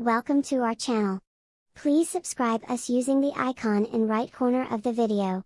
Welcome to our channel. Please subscribe us using the icon in right corner of the video.